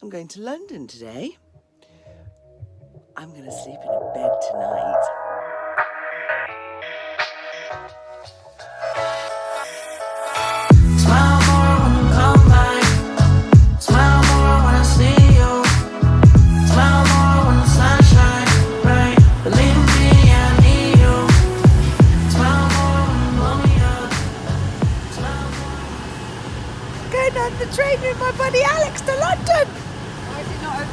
I'm going to London today. I'm going to sleep in a bed tonight. Smile more when you come back. Smile more when I see you. Smile more when the sun shines bright. Believe me, I need you. Smile more when you blow me up. Going on the train with my buddy Alex to London.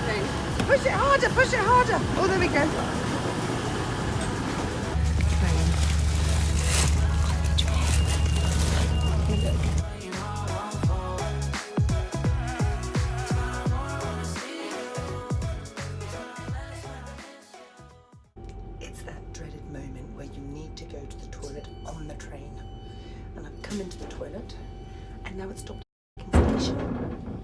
Opening? Push it harder, push it harder. Oh, there we go. It's that dreaded moment where you need to go to the toilet on the train. And I've come into the toilet and now it's stopped station.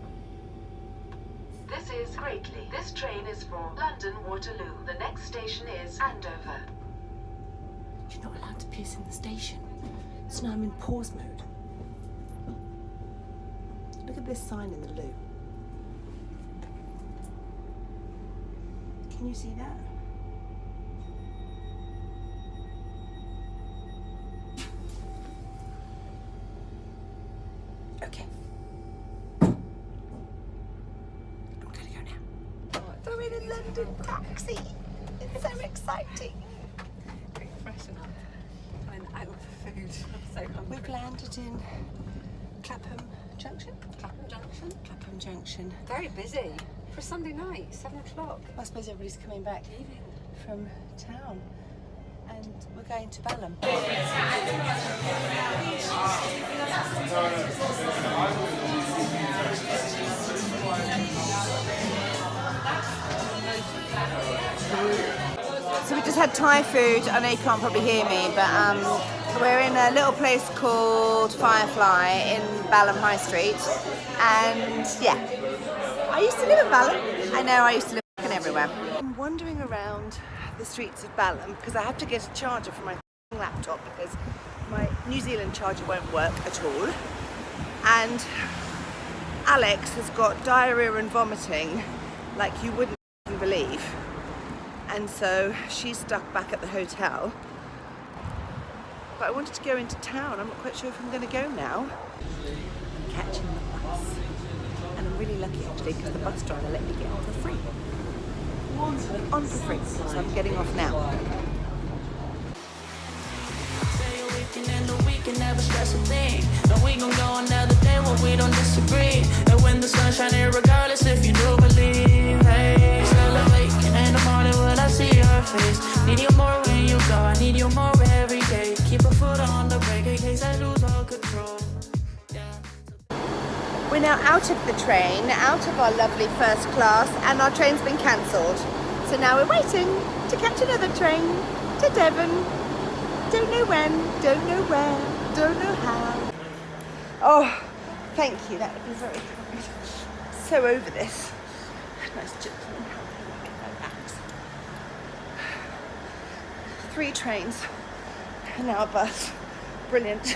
Greatly. This train is for London Waterloo. The next station is Andover. You're not allowed to piss in the station. So now I'm in pause mode. Look at this sign in the loo. Can you see that? Now. I'm in a London taxi. It's so exciting. Freshen up. I'm out for food. I'm so hungry. We've landed in Clapham Junction. Clapham Junction. Clapham Junction. Very busy for a Sunday night, seven o'clock. I suppose everybody's coming back from town. And we're going to Balham. So we just had Thai food. I know you can't probably hear me, but um, we're in a little place called Firefly in Balham High Street. And yeah, I used to live in Balham. I know I used to live in everywhere. I'm wandering around the streets of Balham because I have to get a charger for my laptop because my New Zealand charger won't work at all. And Alex has got diarrhea and vomiting like you wouldn't believe. And so she's stuck back at the hotel. But I wanted to go into town. I'm not quite sure if I'm going to go now. I'm catching the bus. And I'm really lucky actually because the bus driver let me get on for free. On for free. So I'm getting off now. We gon' go another day when we don't disagree. And when the shining, regardless now out of the train, out of our lovely first class, and our train's been cancelled. So now we're waiting to catch another train to Devon. Don't know when, don't know where, don't know how. Oh, thank you, that would be very kind. So over this. Nice gentleman helping me get my. Three trains and now a bus. Brilliant.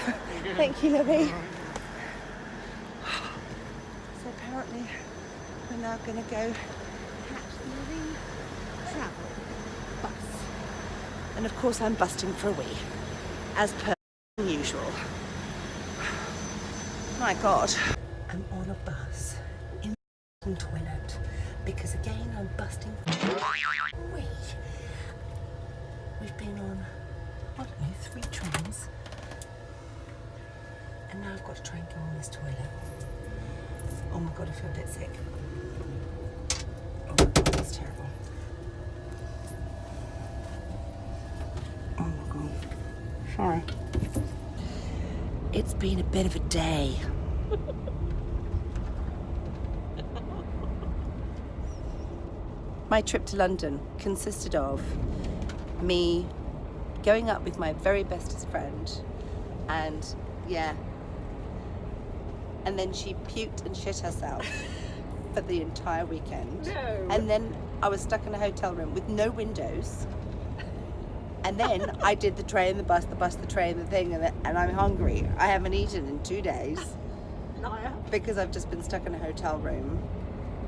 Thank you, Libby. So apparently we're now going to go catch the Marine Travel bus. And of course I'm busting for a wee, as per usual. My God. I'm on a bus in the toilet because again I'm busting for a wee. We've been on, I don't know, three trains. And now I've got to try and go on this toilet. Oh my god, I feel a bit sick. Oh, that's terrible. Oh my god. Sorry. It's been a bit of a day. My trip to London consisted of me going up with my very bestest friend and yeah and then she puked and shit herself for the entire weekend No. and then I was stuck in a hotel room with no windows and then I did the train the bus the bus the train the thing and, the, and I'm hungry I haven't eaten in two days Liar. because I've just been stuck in a hotel room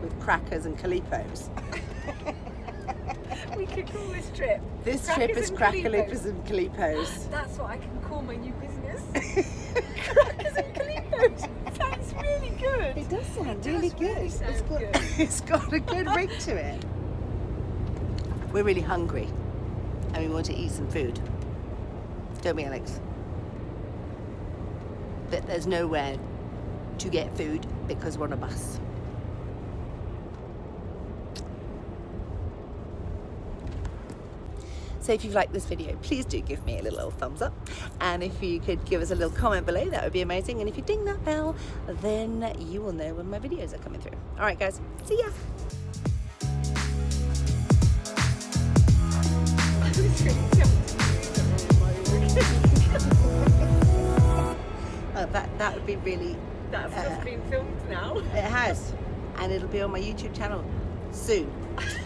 with crackers and calippos. We could call this trip. This Crackers trip is and crackalipos and calippos. That's what I can call my new business. Crackers and Calippos. Good. It does sound It really does good. really it's got good. it's got a good ring to it. We're really hungry and we want to eat some food. Don't we, Alex? But there's nowhere to get food because we're on a bus. So if you've liked this video, please do give me a little thumbs up. And if you could give us a little comment below, that would be amazing. And if you ding that bell, then you will know when my videos are coming through. All right, guys, see ya. Oh, that, that would be really, That's Uh, just been filmed now. it has. And it'll be on my YouTube channel soon.